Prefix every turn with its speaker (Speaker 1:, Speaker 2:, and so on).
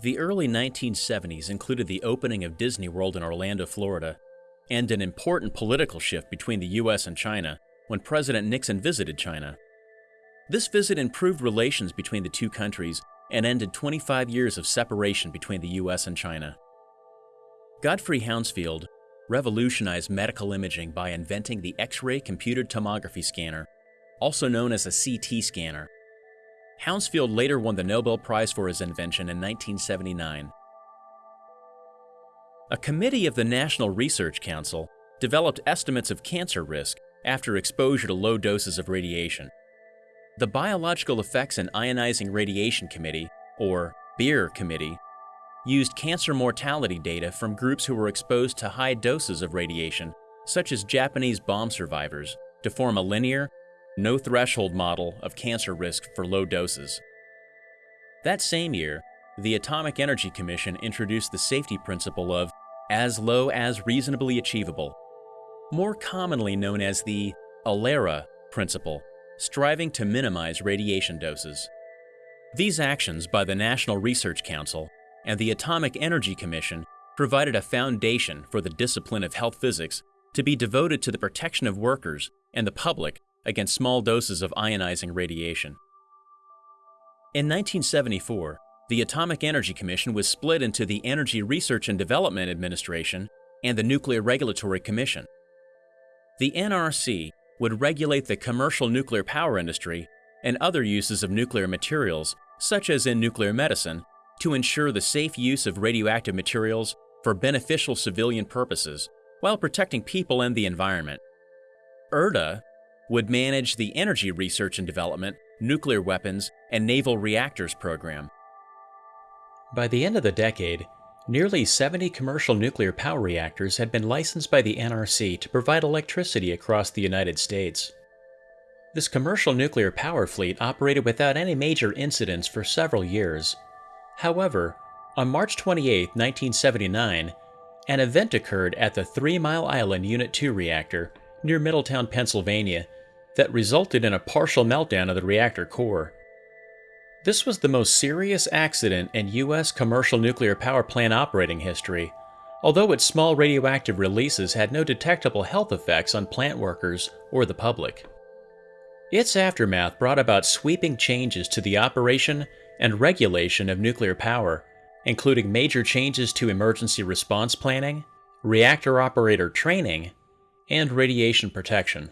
Speaker 1: The early 1970s included the opening of Disney World in Orlando, Florida, and an important political shift between the US and China when President Nixon visited China. This visit improved relations between the two countries and ended 25 years of separation between the US and China. Godfrey Hounsfield revolutionized medical imaging by inventing the X-ray computed tomography scanner, also known as a CT scanner. Hounsfield later won the Nobel Prize for his invention in 1979. A committee of the National Research Council developed estimates of cancer risk after exposure to low doses of radiation. The Biological Effects and Ionizing Radiation Committee, or BEIR Committee, used cancer mortality data from groups who were exposed to high doses of radiation, such as Japanese bomb survivors, to form a linear, no threshold model of cancer risk for low doses. That same year, the Atomic Energy Commission introduced the safety principle of as low as reasonably achievable, more commonly known as the ALARA principle, striving to minimize radiation doses. These actions by the National Research Council and the Atomic Energy Commission provided a foundation for the discipline of health physics to be devoted to the protection of workers and the public against small doses of ionizing radiation. In 1974, the Atomic Energy Commission was split into the Energy Research and Development Administration and the Nuclear Regulatory Commission. The NRC would regulate the commercial nuclear power industry and other uses of nuclear materials, such as in nuclear medicine, to ensure the safe use of radioactive materials for beneficial civilian purposes while protecting people and the environment. ERDA would manage the Energy Research and Development, Nuclear Weapons, and Naval Reactors program. By the end of the decade, nearly 70 commercial nuclear power reactors had been licensed by the NRC to provide electricity across the United States. This commercial nuclear power fleet operated without any major incidents for several years. However, on March 28, 1979, an event occurred at the Three Mile Island Unit 2 reactor near Middletown, Pennsylvania, that resulted in a partial meltdown of the reactor core. This was the most serious accident in U.S. commercial nuclear power plant operating history, although its small radioactive releases had no detectable health effects on plant workers or the public. Its aftermath brought about sweeping changes to the operation and regulation of nuclear power, including major changes to emergency response planning, reactor operator training, and radiation protection.